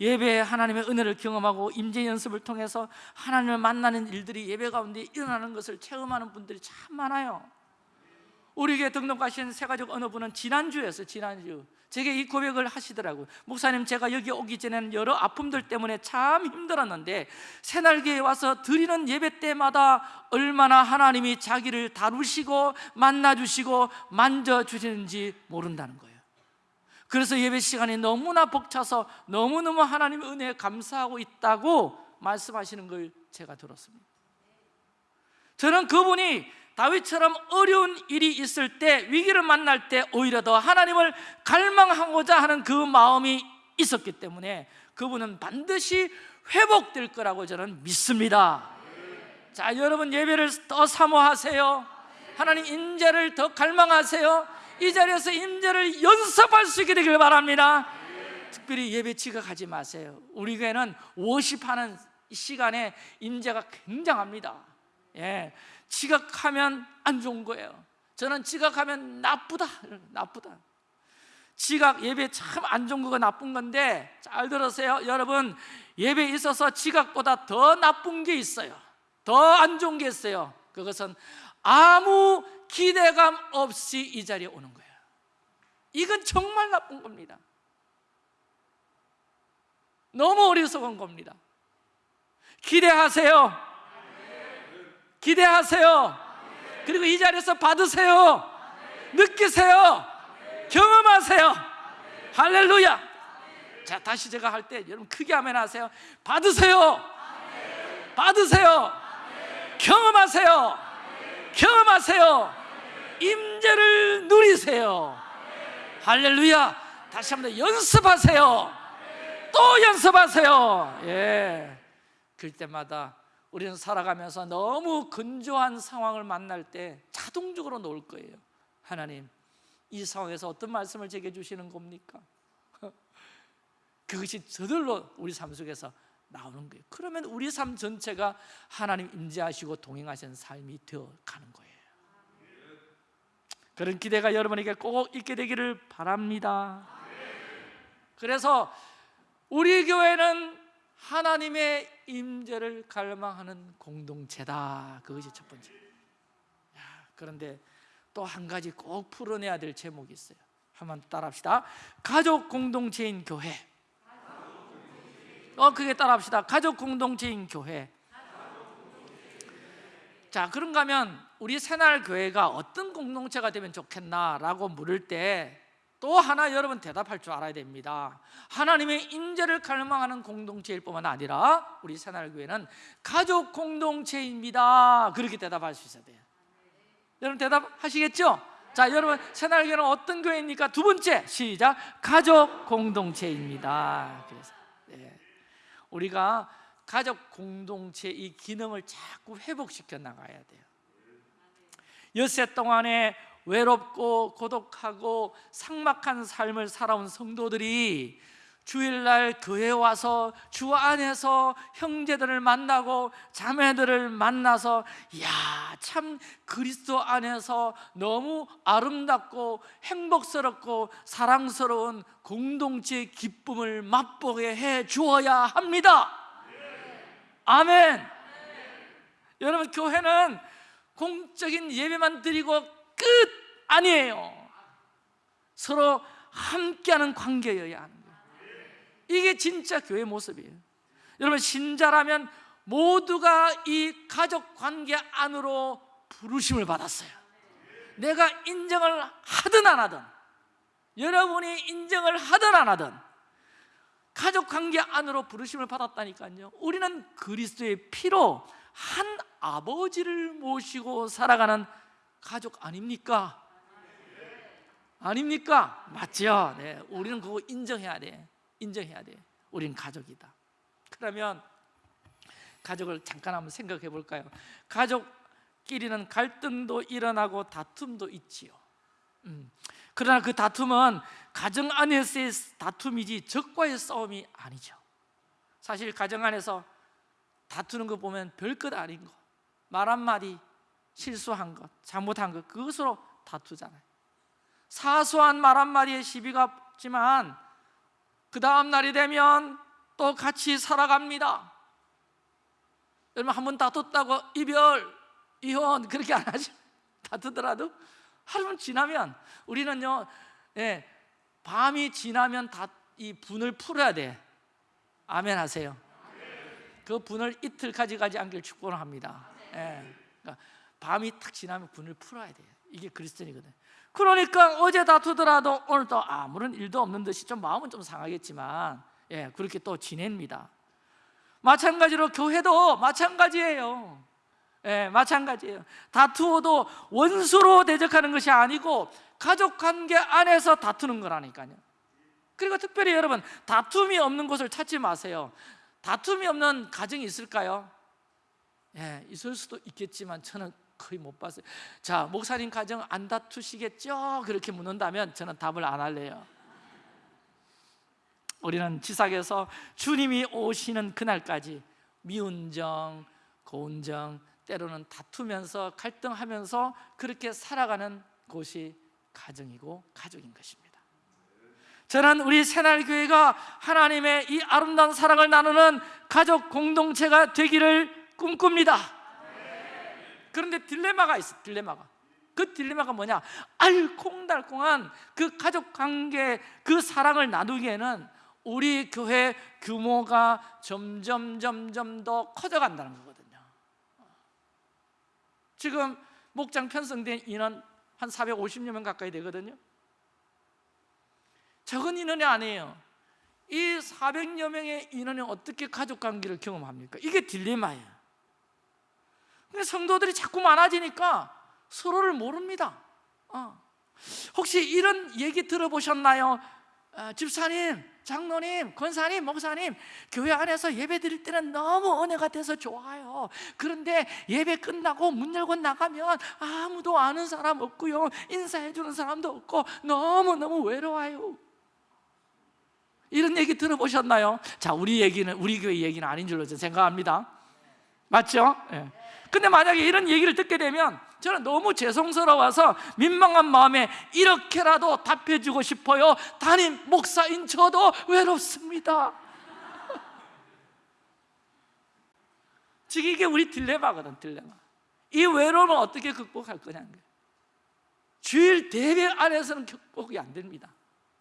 Speaker 1: 예배에 하나님의 은혜를 경험하고 임재 연습을 통해서 하나님을 만나는 일들이 예배 가운데 일어나는 것을 체험하는 분들이 참 많아요. 우리 교회 등록하신 어느 분은 지난주였어요 지난주. 제게 이 고백을 하시더라고요. 목사님 제가 여기 오기 전에는 여러 아픔들 때문에 참 힘들었는데 새날개에 와서 드리는 예배 때마다 얼마나 하나님이 자기를 다루시고 만나주시고 만져주시는지 모른다는 거예요 그래서 예배 시간이 너무나 벅차서 너무너무 하나님의 은혜에 감사하고 있다고 말씀하시는 걸 제가 들었습니다. 저는 그분이 다윗처럼 어려운 일이 있을 때 위기를 만날 때 오히려 더 하나님을 갈망하고자 하는 그 마음이 있었기 때문에 그분은 반드시 회복될 거라고 저는 믿습니다. 자 여러분 예배를 더 사모하세요. 하나님 인재를 더 갈망하세요 이 자리에서 임재를 연습할 수 있게 되길 바랍니다. 특별히 예배 지각하지 마세요. 우리 교회는 워십하는 시간에 임재가 굉장합니다. 예, 지각하면 안 좋은 거예요. 저는 지각하면 나쁘다 나쁘다. 지각 예배 참 안 좋은 거가 나쁜 건데 잘 들으세요 여러분. 예배에 있어서 지각보다 더 나쁜 게 있어요. 더 안 좋은 게 있어요. 그것은 아무 기대감 없이 이 자리에 오는 거예요 이건 정말 나쁜 겁니다. 너무 어리석은 겁니다. 기대하세요. 기대하세요. 그리고 이 자리에서 받으세요. 느끼세요. 경험하세요. 할렐루야. 자 다시 제가 할 때 여러분 크게 아멘 하세요. 받으세요. 받으세요. 경험하세요 경험하세요. 임재를 누리세요. 할렐루야. 다시 한번 더 연습하세요. 또 연습하세요. 예. 그럴 때마다 우리는 살아가면서 너무 건조한 상황을 만날 때 자동적으로 놓을 거예요. 하나님 이 상황에서 어떤 말씀을 제게 주시는 겁니까? 그것이 저절로 우리 삶 속에서 나오는 거예요. 그러면 우리 삶 전체가 하나님 임재하시고 동행하시는 삶이 되어 가는 거예요. 그런 기대가 여러분에게 꼭 있게 되기를 바랍니다. 그래서 우리 교회는 하나님의 임재를 갈망하는 공동체다. 그것이 첫 번째. 야, 그런데 또 한 가지 꼭 풀어내야 될 제목이 있어요. 한번 따라합시다. 가족 공동체인 교회 어 그게 따라합시다 가족 공동체인 교회 자 그런가 하면 우리 새날 교회가 어떤 공동체가 되면 좋겠나라고 물을 때 또 하나 여러분 대답할 줄 알아야 됩니다 하나님의 임재를 갈망하는 공동체일 뿐만 아니라 우리 새날 교회는 가족 공동체입니다 그렇게 대답할 수 있어야 돼요 여러분 대답하시겠죠? 자 여러분 새날 교회는 어떤 교회입니까? 두 번째 시작 가족 공동체입니다 그래서 네. 우리가 가족 공동체 이 기능을 자꾸 회복시켜 나가야 돼요. 엿새 동안에 외롭고 고독하고 삭막한 삶을 살아온 성도들이 주일날 교회 와서 주 안에서 형제들을 만나고 자매들을 만나서 야 참 그리스도 안에서 너무 아름답고 행복스럽고 사랑스러운 공동체의 기쁨을 맛보게 해 주어야 합니다. 아멘. 여러분 교회는 공적인 예배만 드리고 끝 아니에요. 서로 함께하는 관계여야 거예요 이게 진짜 교회 모습이에요 여러분 신자라면 모두가 이 가족 관계 안으로 부르심을 받았어요 내가 인정을 하든 안 하든 여러분이 인정을 하든 안 하든 가족 관계 안으로 부르심을 받았다니까요 우리는 그리스도의 피로 한 아버지를 모시고 살아가는 가족 아닙니까? 아닙니까? 맞죠? 네, 우리는 그거 인정해야 돼 인정해야 돼. 우리는 가족이다. 그러면 가족을 잠깐 한번 생각해 볼까요? 가족끼리는 갈등도 일어나고 다툼도 있지요. 음. 그러나 그 다툼은 가정 안에서의 다툼이지 적과의 싸움이 아니죠. 사실 가정 안에서 다투는 거 보면 별것 아닌 거 말 한마디 실수한 것, 잘못한 것 그것으로 다투잖아요. 사소한 말 한마디에 시비가 없지만 그 다음 날이 되면 또 같이 살아갑니다. 여러분 한 번 다퉜다고 이별, 이혼 그렇게 안 하죠 다투더라도 하루 지나면 우리는요 예, 밤이 지나면 다 이 분을 풀어야 돼. 아멘 하세요. 그 분을 이틀 가져가지 않길 축복을 합니다. 예, 그러니까 밤이 탁 지나면 분을 풀어야 돼요 이게 그리스도인이거든. 그러니까 어제 다투더라도 오늘 또 아무런 일도 없는 듯이 좀 마음은 좀 상하겠지만 예, 그렇게 또 지냅니다. 마찬가지로 교회도 마찬가지예요. 예, 마찬가지예요. 다투어도 원수로 대적하는 것이 아니고 가족관계 안에서 다투는 거라니까요. 그리고 특별히 여러분 다툼이 없는 곳을 찾지 마세요. 다툼이 없는 가정이 있을까요? 예, 있을 수도 있겠지만 저는 거의 못 봤어요. 자 목사님 가정 안 다투시겠죠? 그렇게 묻는다면 저는 답을 안 할래요. 우리는 지상에서 주님이 오시는 그날까지 미운 정, 고운 정, 때로는 다투면서 갈등하면서 그렇게 살아가는 곳이 가정이고 가족인 것입니다. 저는 우리 새날교회가 하나님의 이 아름다운 사랑을 나누는 가족 공동체가 되기를 꿈꿉니다 그런데 딜레마가 있어 딜레마가. 그 딜레마가 뭐냐? 알콩달콩한 그 가족 관계 그 사랑을 나누기에는 우리 교회 규모가 점점 점점 더 커져간다는 거거든요. 지금 목장 편성된 인원 한 450여 명 가까이 되거든요. 적은 인원이 아니에요. 이 400여 명의 인원이 어떻게 가족관계를 경험합니까? 이게 딜레마예요 근데 성도들이 자꾸 많아지니까 서로를 모릅니다 어. 혹시 이런 얘기 들어보셨나요? 어, 집사님, 장로님, 권사님, 목사님 교회 안에서 예배 드릴 때는 너무 은혜가 돼서 좋아요 그런데 예배 끝나고 문 열고 나가면 아무도 아는 사람 없고요 인사해 주는 사람도 없고 너무너무 외로워요 이런 얘기 들어보셨나요? 자, 우리 얘기는 우리 교회 얘기는 아닌 줄로 생각합니다 맞죠? 예. 근데 만약에 이런 얘기를 듣게 되면 저는 너무 죄송스러워서 민망한 마음에 이렇게라도 답해주고 싶어요. 담임 목사인 저도 외롭습니다. 지금 이게 우리 딜레마거든 딜레마. 이 외로움을 어떻게 극복할 거냐는 거예요. 주일 대회 안에서는 극복이 안 됩니다.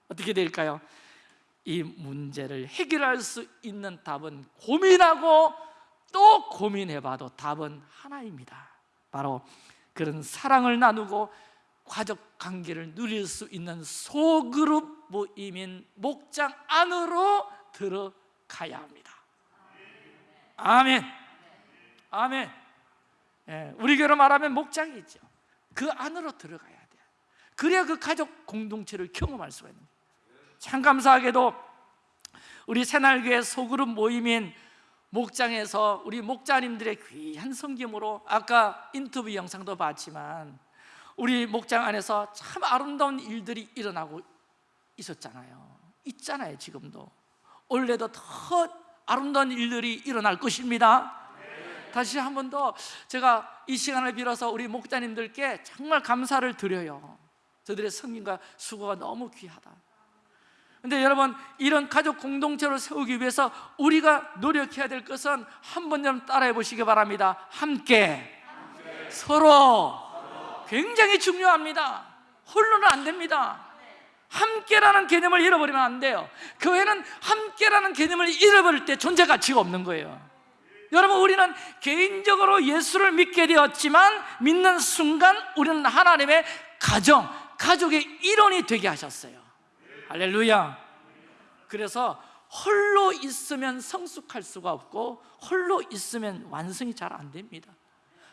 Speaker 1: 어떻게 될까요? 이 문제를 해결할 수 있는 답은 고민하고 또 고민해봐도 답은 하나입니다. 바로 그런 사랑을 나누고 가족 관계를 누릴 수 있는 소그룹 모임인 목장 안으로 들어가야 합니다. 아멘. 아멘. 예, 우리 교로 말하면 목장이 있죠. 그 안으로 들어가야 돼요. 그래야 그 가족 공동체를 경험할 수가 있는 거예요. 참 감사하게도 우리 새날교회 소그룹 모임인 목장에서 우리 목자님들의 귀한 섬김으로 아까 인터뷰 영상도 봤지만 우리 목장 안에서 참 아름다운 일들이 일어나고 있었잖아요. 있잖아요 지금도. 올해도 더 아름다운 일들이 일어날 것입니다. 다시 한 번 더 제가 이 시간을 빌어서 우리 목자님들께 정말 감사를 드려요. 저들의 섬김과 수고가 너무 귀하다 근데 여러분 이런 가족 공동체를 세우기 위해서 우리가 노력해야 될 것은 한번 좀 따라해 보시기 바랍니다. 함께, 함께. 서로. 서로 굉장히 중요합니다. 홀로는 안 됩니다. 함께라는 개념을 잃어버리면 안 돼요. 교회는 함께라는 개념을 잃어버릴 때 존재 가치가 없는 거예요. 여러분 우리는 개인적으로 예수를 믿게 되었지만 믿는 순간 우리는 하나님의 가정, 가족의 일원이 되게 하셨어요 할렐루야. 그래서 홀로 있으면 성숙할 수가 없고 홀로 있으면 완성이 잘 안 됩니다.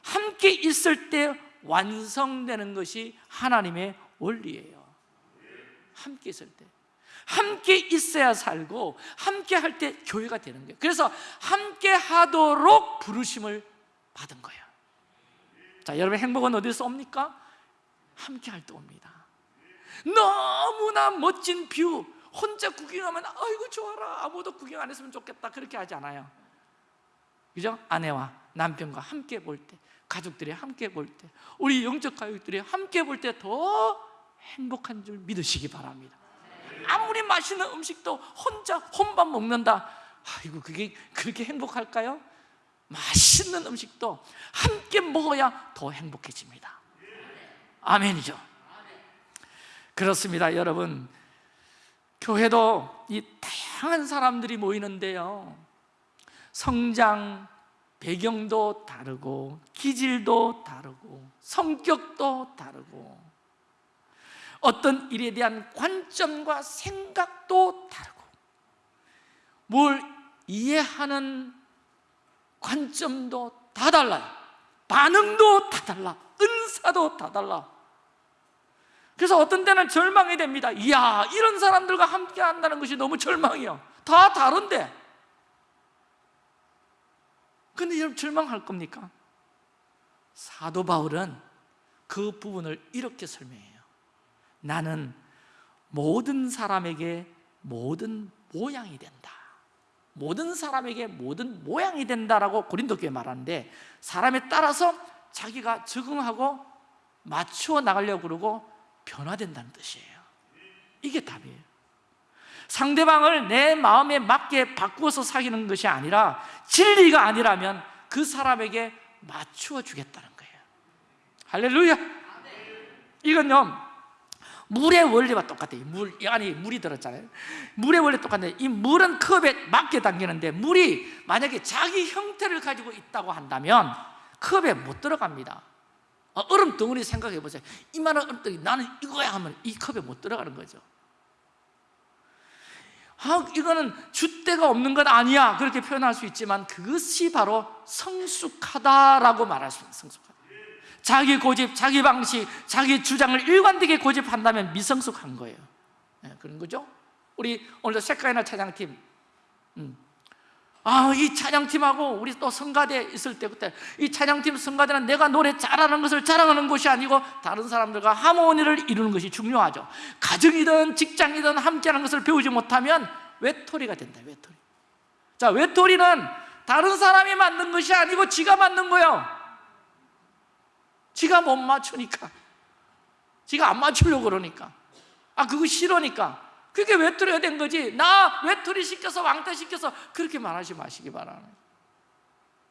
Speaker 1: 함께 있을 때 완성되는 것이 하나님의 원리예요. 함께 있을 때. 함께 있어야 살고 함께 할 때 교회가 되는 거예요. 그래서 함께 하도록 부르심을 받은 거예요. 자 여러분 행복은 어디서 옵니까? 함께 할 때 옵니다 너무나 멋진 view. 혼자 구경하면 아이고 좋아라. 아무도 구경 안 했으면 좋겠다. 그렇게 하지 않아요. 그죠? 아내와 남편과 함께 볼 때 가족들이 함께 볼 때 우리 영적 가족들이 함께 볼 때 더 행복한 줄 믿으시기 바랍니다. 아무리 맛있는 음식도 혼자 혼밥 먹는다. 아이고 그게 그렇게 행복할까요? 맛있는 음식도 함께 먹어야 더 행복해집니다. 아멘이죠 그렇습니다 여러분. 교회도 이 다양한 사람들이 모이는데요. 성장 배경도 다르고 기질도 다르고 성격도 다르고 어떤 일에 대한 관점과 생각도 다르고 뭘 이해하는 관점도 다 달라요. 반응도 다 달라. 은사도 다 달라 그래서 어떤 때는 절망이 됩니다. 이야 이런 사람들과 함께 한다는 것이 너무 절망이요. 다 다른데. 근데 여러분 절망할 겁니까? 사도 바울은 그 부분을 이렇게 설명해요. 나는 모든 사람에게 모든 모양이 된다. 모든 사람에게 모든 모양이 된다라고 고린도 교회 말하는데 사람에 따라서 자기가 적응하고 맞추어 나가려고 그러고 변화된다는 뜻이에요. 이게 답이에요. 상대방을 내 마음에 맞게 바꾸어서 사귀는 것이 아니라 진리가 아니라면 그 사람에게 맞추어 주겠다는 거예요. 할렐루야! 이건요 물의 원리와 똑같아요. 물, 아니 물이 들었잖아요. 물의 원리 똑같은데 이 물은 컵에 맞게 당기는데 물이 만약에 자기 형태를 가지고 있다고 한다면 컵에 못 들어갑니다 아, 얼음 덩어리 생각해 보세요. 이만한 얼음 덩어리 나는 이거야 하면 이 컵에 못 들어가는 거죠. 아, 이거는 줏대가 없는 것 아니야. 그렇게 표현할 수 있지만 그것이 바로 성숙하다라고 말할 수 있는 성숙하다 자기 고집, 자기 방식, 자기 주장을 일관되게 고집한다면 미성숙한 거예요. 네, 그런 거죠? 우리 오늘도 색깔이나 차장팀. 음. 아, 이 찬양팀하고 우리 또 성가대 있을 때 그때 이 찬양팀 성가대는 내가 노래 잘하는 것을 자랑하는 것이 아니고 다른 사람들과 하모니를 이루는 것이 중요하죠. 가정이든 직장이든 함께하는 것을 배우지 못하면 외톨이가 된다 외톨이. 자 외톨이는 다른 사람이 만든 것이 아니고 지가 만든 거예요. 지가 못 맞추니까. 지가 안 맞추려고 그러니까. 아 그거 싫으니까 그게 외톨이가 된 거지. 나 외톨이 시켜서 왕따 시켜서 그렇게 말하지 마시기 바랍니다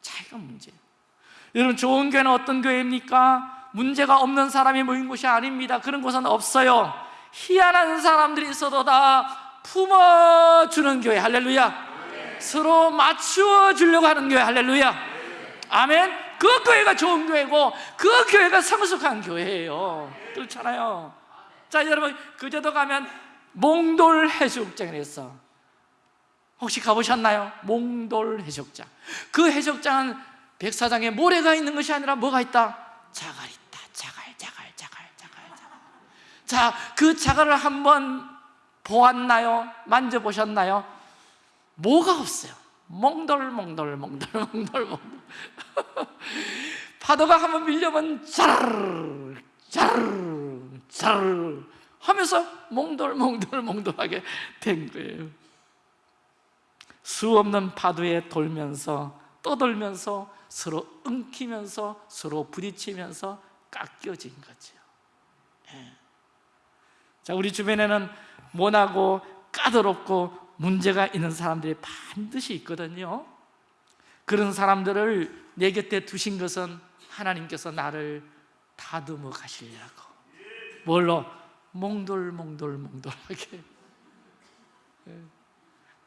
Speaker 1: 자기가 문제예요. 여러분 좋은 교회는 어떤 교회입니까? 문제가 없는 사람이 모인 곳이 아닙니다. 그런 곳은 없어요. 희한한 사람들이 있어도 다 품어주는 교회. 할렐루야. 서로 맞추어 주려고 하는 교회. 할렐루야. 아멘. 그 교회가 좋은 교회고 그 교회가 성숙한 교회예요. 그렇잖아요. 자 여러분 그제도 가면 몽돌 해수욕장에서 혹시 가보셨나요? 몽돌 해수욕장 그 해수욕장은 백사장에 모래가 있는 것이 아니라 뭐가 있다? 자갈 있다 자갈 자갈 자갈 자갈 자갈 자그 자갈을 한번 보았나요? 만져보셨나요? 뭐가 없어요 몽돌 몽돌 몽돌 몽돌 몽돌 파도가 한번 밀려면 자르르 자르르 자르르 하면서 몽돌몽돌몽돌하게 된 거예요 수 없는 파도에 돌면서 떠돌면서 서로 엉키면서 서로 부딪히면서 깎여진 거죠 예. 자 우리 주변에는 모나고 까다롭고 문제가 있는 사람들이 반드시 있거든요 그런 사람들을 내 곁에 두신 것은 하나님께서 나를 다듬어 가시려고 뭘로? 몽돌몽돌몽돌하게. 예.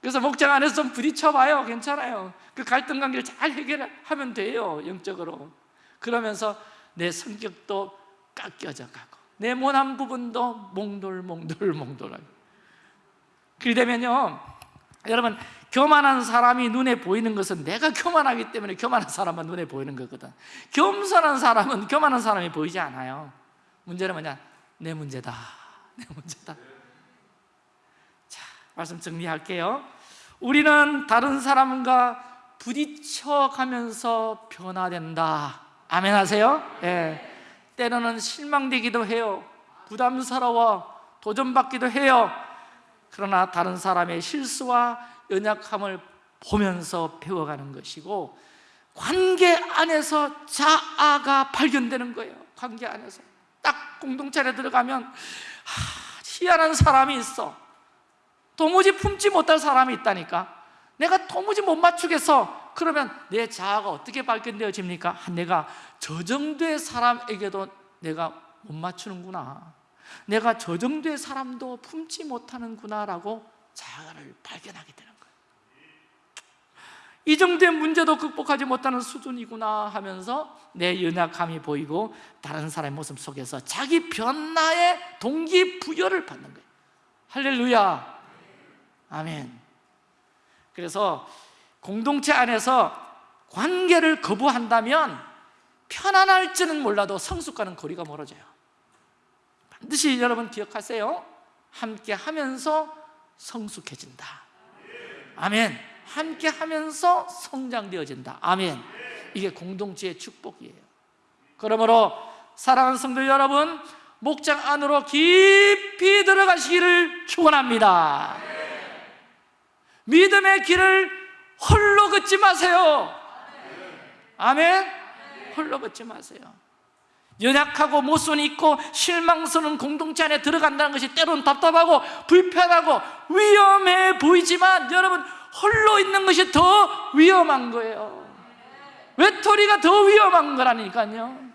Speaker 1: 그래서 목장 안에서 좀 부딪혀봐요. 괜찮아요. 그 갈등 관계를 잘 해결하면 돼요 영적으로. 그러면서 내 성격도 깎여져 가고 내 모난 부분도 몽돌몽돌몽돌하게 그렇게 되면요 여러분 교만한 사람이 눈에 보이는 것은 내가 교만하기 때문에 교만한 사람만 눈에 보이는 거거든. 겸손한 사람은 교만한 사람이 보이지 않아요. 문제는 뭐냐 내 문제다. 내 문제다. 자 말씀 정리할게요. 우리는 다른 사람과 부딪혀가면서 변화된다. 아멘 하세요? 예. 때로는 실망되기도 해요. 부담스러워 도전받기도 해요. 그러나 다른 사람의 실수와 연약함을 보면서 배워가는 것이고 관계 안에서 자아가 발견되는 거예요. 관계 안에서 딱 공동체 에 들어가면 하, 희한한 사람이 있어. 도무지 품지 못할 사람이 있다니까. 내가 도무지 못 맞추겠어. 그러면 내 자아가 어떻게 발견되어집니까? 내가 저 정도의 사람에게도 내가 못 맞추는구나. 내가 저 정도의 사람도 품지 못하는구나 라고 자아를 발견하게 되는 거예요 이 정도의 문제도 극복하지 못하는 수준이구나 하면서 내 연약함이 보이고 다른 사람의 모습 속에서 자기 변화의 동기부여를 받는 거예요. 할렐루야. 아멘. 그래서 공동체 안에서 관계를 거부한다면 편안할지는 몰라도 성숙과는 거리가 멀어져요. 반드시 여러분 기억하세요. 함께 하면서 성숙해진다. 아멘 함께 하면서 성장되어진다. 아멘. 이게 공동체의 축복이에요. 그러므로 사랑하는 성도 여러분 목장 안으로 깊이 들어가시기를 축원합니다. 믿음의 길을 홀로 걷지 마세요. 아멘. 홀로 걷지 마세요. 연약하고 모순이 있고 실망스러운 공동체 안에 들어간다는 것이 때로는 답답하고 불편하고 위험해 보이지만 여러분 홀로 있는 것이 더 위험한 거예요. 외톨이가 더 위험한 거라니까요.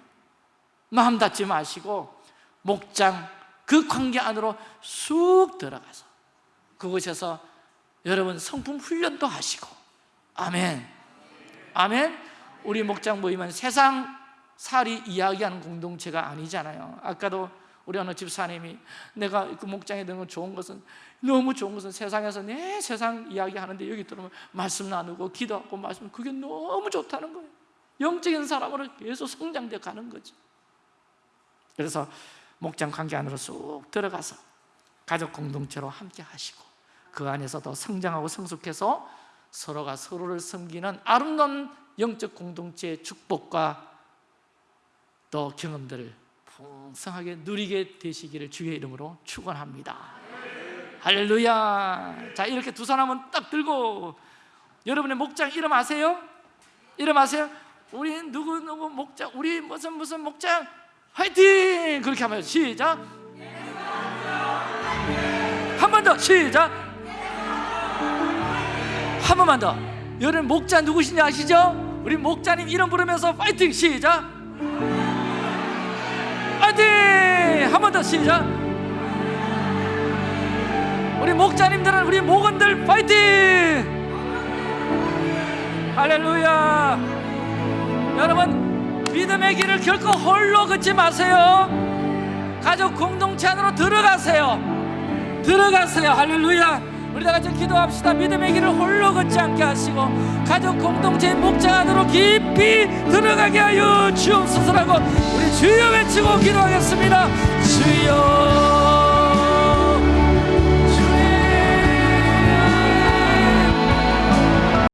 Speaker 1: 마음 닫지 마시고 목장 그 관계 안으로 쑥 들어가서 그곳에서 여러분 성품 훈련도 하시고. 아멘. 아멘. 우리 목장 모임은 세상 살이 이야기하는 공동체가 아니잖아요. 아까도 우리 어느 집사님이 내가 그 목장에 드는 좋은 것은 너무 좋은 것은 세상에서 내 세상 이야기 하는데 여기 들어오면 말씀 나누고 기도하고 말씀 그게 너무 좋다는 거예요 영적인 사람으로 계속 성장돼 가는 거죠 그래서 목장 관계 안으로 쑥 들어가서 가족 공동체로 함께 하시고 그 안에서 더 성장하고 성숙해서 서로가 서로를 섬기는 아름다운 영적 공동체의 축복과 또 경험들을 풍성하게 누리게 되시기를 주의 이름으로 축원합니다. 할렐루야. 자 이렇게 두 사람은 딱 들고 여러분의 목장 이름 아세요? 이름 아세요? 우리 누구 누구 목장 우리 무슨 무슨 목장 화이팅! 그렇게 하면 시작. 한 번 더 시작. 한 번만 더. 여러분 목자 누구신지 아시죠? 우리 목자님 이름 부르면서 파이팅 시작. 파이팅! 한 번 더 시작. 우리 목자님들은 우리 목원들 파이팅! 할렐루야. 여러분 믿음의 길을 결코 홀로 걷지 마세요. 가족 공동체 안으로 들어가세요. 들어가세요. 할렐루야. 우리 다 같이 기도합시다. 믿음의 길을 홀로 걷지 않게 하시고 가족 공동체의 목장 안으로 깊이 들어가게 하여 주옵소서라고 우리 주여 외치고 기도하겠습니다.